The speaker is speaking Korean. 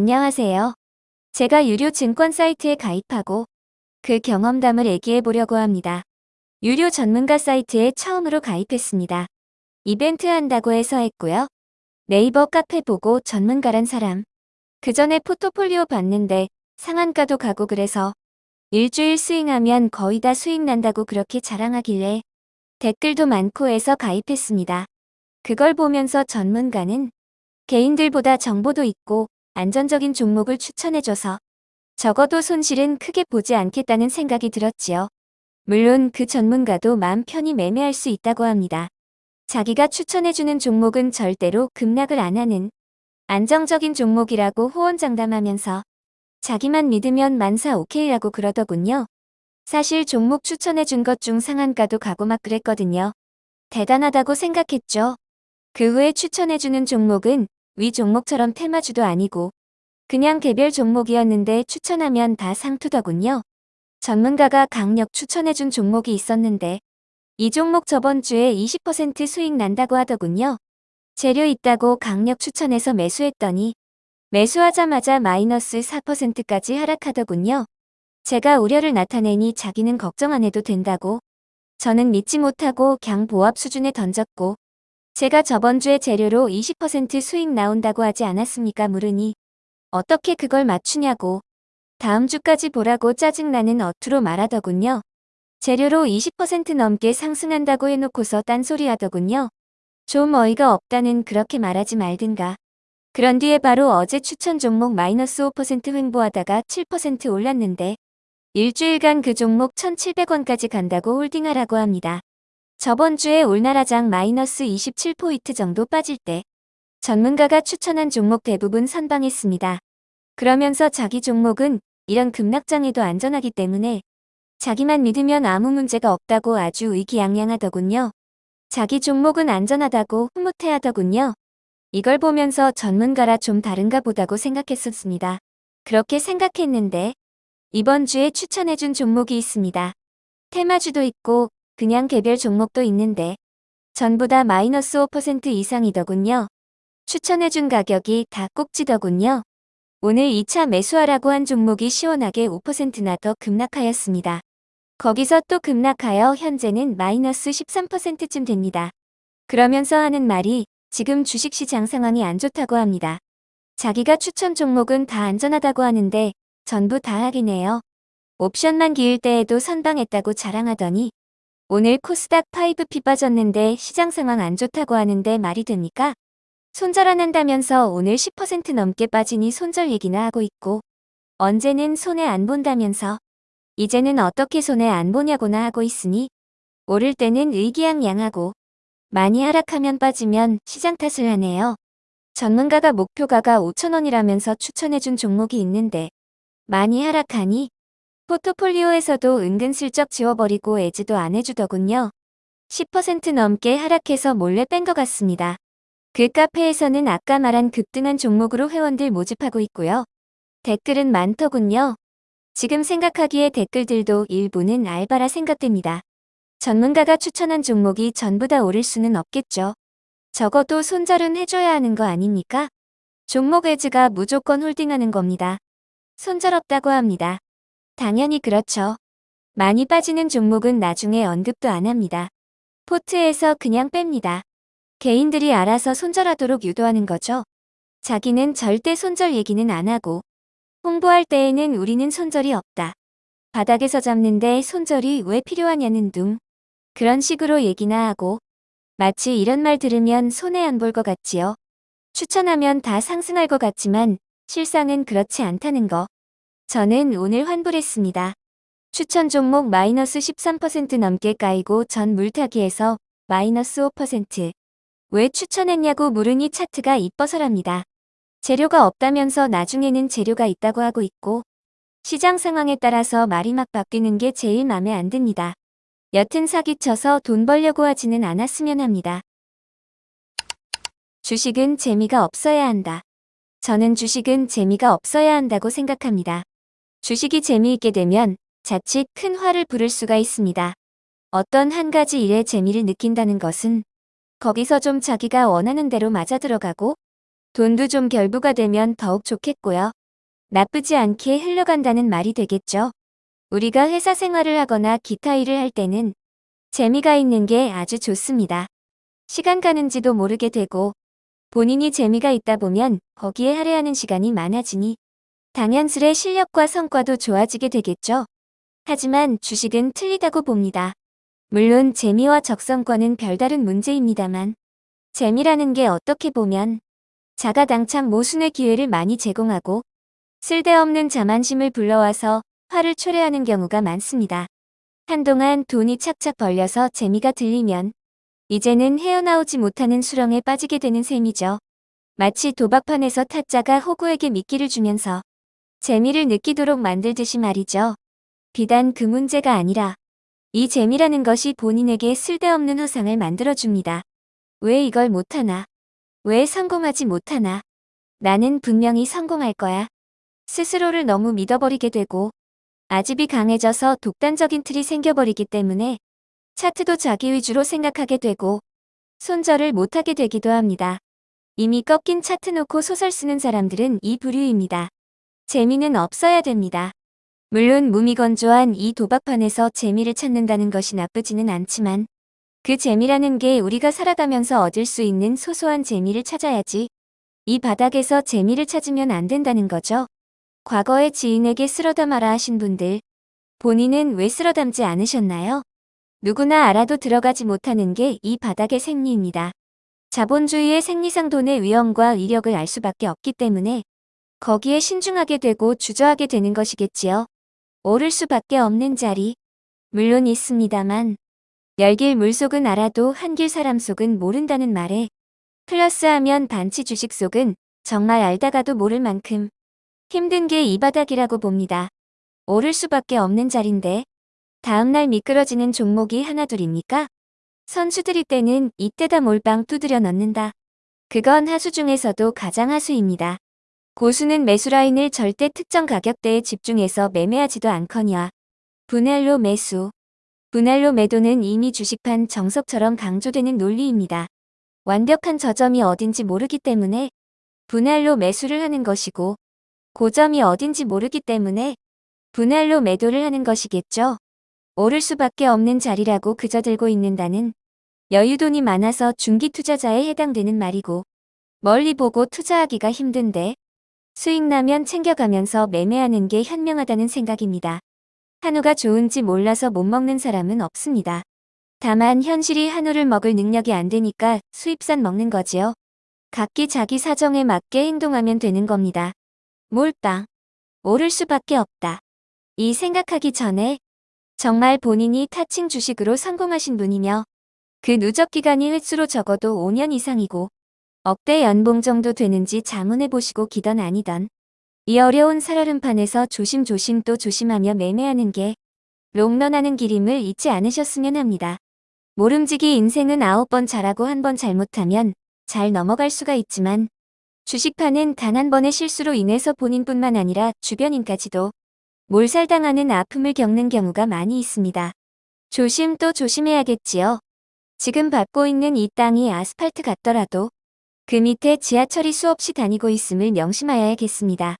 안녕하세요. 제가 유료 증권 사이트에 가입하고 그 경험담을 얘기해 보려고 합니다. 유료 전문가 사이트에 처음으로 가입했습니다. 이벤트 한다고 해서 했고요. 네이버 카페 보고 전문가란 사람. 그 전에 포트폴리오 봤는데 상한가도 가고 그래서 일주일 스윙하면 거의 다 수익 난다고 그렇게 자랑하길래 댓글도 많고 해서 가입했습니다. 그걸 보면서 전문가는 개인들보다 정보도 있고 안전적인 종목을 추천해줘서 적어도 손실은 크게 보지 않겠다는 생각이 들었지요. 물론 그 전문가도 마음 편히 매매할 수 있다고 합니다. 자기가 추천해주는 종목은 절대로 급락을 안 하는 안정적인 종목이라고 호언장담하면서 자기만 믿으면 만사 오케이라고 그러더군요. 사실 종목 추천해준 것 중 상한가도 가고 막 그랬거든요. 대단하다고 생각했죠. 그 후에 추천해주는 종목은 위 종목처럼 테마주도 아니고 그냥 개별 종목이었는데 추천하면 다 상투더군요. 전문가가 강력 추천해준 종목이 있었는데 이 종목 저번 주에 20% 수익 난다고 하더군요. 재료 있다고 강력 추천해서 매수했더니 매수하자마자 마이너스 4%까지 하락하더군요. 제가 우려를 나타내니 자기는 걱정 안 해도 된다고 저는 믿지 못하고 경 보합 수준에 던졌고 제가 저번 주에 재료로 20% 수익 나온다고 하지 않았습니까 물으니 어떻게 그걸 맞추냐고 다음 주까지 보라고 짜증나는 어투로 말하더군요. 재료로 20% 넘게 상승한다고 해놓고서 딴소리 하더군요. 좀 어이가 없다는 그렇게 말하지 말든가. 그런 뒤에 바로 어제 추천 종목 마이너스 5% 횡보하다가 7% 올랐는데 일주일간 그 종목 1,700원까지 간다고 홀딩하라고 합니다. 저번 주에 올나라장 마이너스 27포인트 정도 빠질 때 전문가가 추천한 종목 대부분 선방했습니다. 그러면서 자기 종목은 이런 급락장에도 안전하기 때문에 자기만 믿으면 아무 문제가 없다고 아주 의기양양하더군요. 자기 종목은 안전하다고 흐뭇해하더군요. 이걸 보면서 전문가라 좀 다른가 보다고 생각했었습니다. 그렇게 생각했는데 이번 주에 추천해준 종목이 있습니다. 테마주도 있고 그냥 개별 종목도 있는데 전부 다 마이너스 5% 이상이더군요. 추천해준 가격이 다 꼭지더군요. 오늘 2차 매수하라고 한 종목이 시원하게 5%나 더 급락하였습니다. 거기서 또 급락하여 현재는 마이너스 13%쯤 됩니다. 그러면서 하는 말이 지금 주식시장 상황이 안 좋다고 합니다. 자기가 추천 종목은 다 안전하다고 하는데 전부 다 하기네요. 옵션만 기일 때에도 선방했다고 자랑하더니 오늘 코스닥 5피 빠졌는데 시장 상황 안 좋다고 하는데 말이 됩니까? 손절 안 한다면서 오늘 10% 넘게 빠지니 손절 얘기나 하고 있고 언제는 손해 안 본다면서 이제는 어떻게 손해 안 보냐고나 하고 있으니 오를 때는 의기양양하고 많이 하락하면 빠지면 시장 탓을 하네요. 전문가가 목표가가 5천원이라면서 추천해준 종목이 있는데 많이 하락하니 포트폴리오에서도 은근슬쩍 지워버리고 애지도 안 해주더군요. 10% 넘게 하락해서 몰래 뺀 것 같습니다. 그 카페에서는 아까 말한 급등한 종목으로 회원들 모집하고 있고요. 댓글은 많더군요. 지금 생각하기에 댓글들도 일부는 알바라 생각됩니다. 전문가가 추천한 종목이 전부 다 오를 수는 없겠죠. 적어도 손절은 해줘야 하는 거 아닙니까? 종목 애지가 무조건 홀딩하는 겁니다. 손절 없다고 합니다. 당연히 그렇죠. 많이 빠지는 종목은 나중에 언급도 안 합니다. 포트에서 그냥 뺍니다. 개인들이 알아서 손절하도록 유도하는 거죠. 자기는 절대 손절 얘기는 안 하고 홍보할 때에는 우리는 손절이 없다. 바닥에서 잡는데 손절이 왜 필요하냐는 둥. 그런 식으로 얘기나 하고 마치 이런 말 들으면 손해 안 볼 것 같지요. 추천하면 다 상승할 것 같지만 실상은 그렇지 않다는 거. 저는 오늘 환불했습니다. 추천 종목 마이너스 13% 넘게 까이고 전 물타기에서 마이너스 5%. 왜 추천했냐고 물으니 차트가 이뻐서랍니다. 재료가 없다면서 나중에는 재료가 있다고 하고 있고 시장 상황에 따라서 말이 막 바뀌는 게 제일 맘에 안 듭니다. 여튼 사기쳐서 돈 벌려고 하지는 않았으면 합니다. 주식은 재미가 없어야 한다. 저는 주식은 재미가 없어야 한다고 생각합니다. 주식이 재미있게 되면 자칫 큰 화를 부를 수가 있습니다. 어떤 한 가지 일에 재미를 느낀다는 것은 거기서 좀 자기가 원하는 대로 맞아 들어가고 돈도 좀 결부가 되면 더욱 좋겠고요. 나쁘지 않게 흘러간다는 말이 되겠죠. 우리가 회사 생활을 하거나 기타 일을 할 때는 재미가 있는 게 아주 좋습니다. 시간 가는지도 모르게 되고 본인이 재미가 있다 보면 거기에 할애하는 시간이 많아지니 당연스레 실력과 성과도 좋아지게 되겠죠. 하지만 주식은 틀리다고 봅니다. 물론 재미와 적성과는 별다른 문제입니다만 재미라는 게 어떻게 보면 자가당착 모순의 기회를 많이 제공하고 쓸데없는 자만심을 불러와서 화를 초래하는 경우가 많습니다. 한동안 돈이 착착 벌려서 재미가 들리면 이제는 헤어나오지 못하는 수렁에 빠지게 되는 셈이죠. 마치 도박판에서 타짜가 호구에게 미끼를 주면서 재미를 느끼도록 만들듯이 말이죠. 비단 그 문제가 아니라 이 재미라는 것이 본인에게 쓸데없는 후상을 만들어줍니다. 왜 이걸 못하나? 왜 성공하지 못하나? 나는 분명히 성공할 거야. 스스로를 너무 믿어버리게 되고 아집이 강해져서 독단적인 틀이 생겨버리기 때문에 차트도 자기 위주로 생각하게 되고 손절을 못하게 되기도 합니다. 이미 꺾인 차트 놓고 소설 쓰는 사람들은 이 부류입니다. 재미는 없어야 됩니다. 물론 무미건조한 이 도박판에서 재미를 찾는다는 것이 나쁘지는 않지만 그 재미라는 게 우리가 살아가면서 얻을 수 있는 소소한 재미를 찾아야지 이 바닥에서 재미를 찾으면 안 된다는 거죠. 과거에 지인에게 쓸어담아라 하신 분들 본인은 왜 쓸어담지 않으셨나요? 누구나 알아도 들어가지 못하는 게 이 바닥의 생리입니다. 자본주의의 생리상 돈의 위험과 위력을 알 수밖에 없기 때문에 거기에 신중하게 되고 주저하게 되는 것이겠지요. 오를 수밖에 없는 자리. 물론 있습니다만 열길 물속은 알아도 한길 사람 속은 모른다는 말에 플러스하면 반치 주식 속은 정말 알다가도 모를 만큼 힘든 게 이 바닥이라고 봅니다. 오를 수밖에 없는 자리인데 다음날 미끄러지는 종목이 하나둘입니까? 선수들이 때는 이때다 몰빵 두드려 넣는다. 그건 하수 중에서도 가장 하수입니다. 고수는 매수 라인을 절대 특정 가격대에 집중해서 매매하지도 않거니와 분할로 매수, 분할로 매도는 이미 주식판 정석처럼 강조되는 논리입니다. 완벽한 저점이 어딘지 모르기 때문에 분할로 매수를 하는 것이고 고점이 어딘지 모르기 때문에 분할로 매도를 하는 것이겠죠. 오를 수밖에 없는 자리라고 그저 들고 있는다는 여유돈이 많아서 중기 투자자에 해당되는 말이고 멀리 보고 투자하기가 힘든데 수익 나면 챙겨가면서 매매하는 게 현명하다는 생각입니다. 한우가 좋은지 몰라서 못 먹는 사람은 없습니다. 다만 현실이 한우를 먹을 능력이 안 되니까 수입산 먹는 거지요. 각기 자기 사정에 맞게 행동하면 되는 겁니다. 몰빵. 오를 수밖에 없다. 이 생각하기 전에 정말 본인이 타칭 주식으로 성공하신 분이며 그 누적 기간이 횟수로 적어도 5년 이상이고 억대 연봉 정도 되는지 자문해 보시고 기던 아니던 이 어려운 살얼음판에서 조심조심 또 조심하며 매매하는 게 롱런하는 길임을 잊지 않으셨으면 합니다. 모름지기 인생은 아홉 번 잘하고 한 번 잘못하면 잘 넘어갈 수가 있지만 주식판은 단 한 번의 실수로 인해서 본인뿐만 아니라 주변인까지도 몰살당하는 아픔을 겪는 경우가 많이 있습니다. 조심 또 조심해야겠지요. 지금 밟고 있는 이 땅이 아스팔트 같더라도 그 밑에 지하철이 수없이 다니고 있음을 명심하여야겠습니다.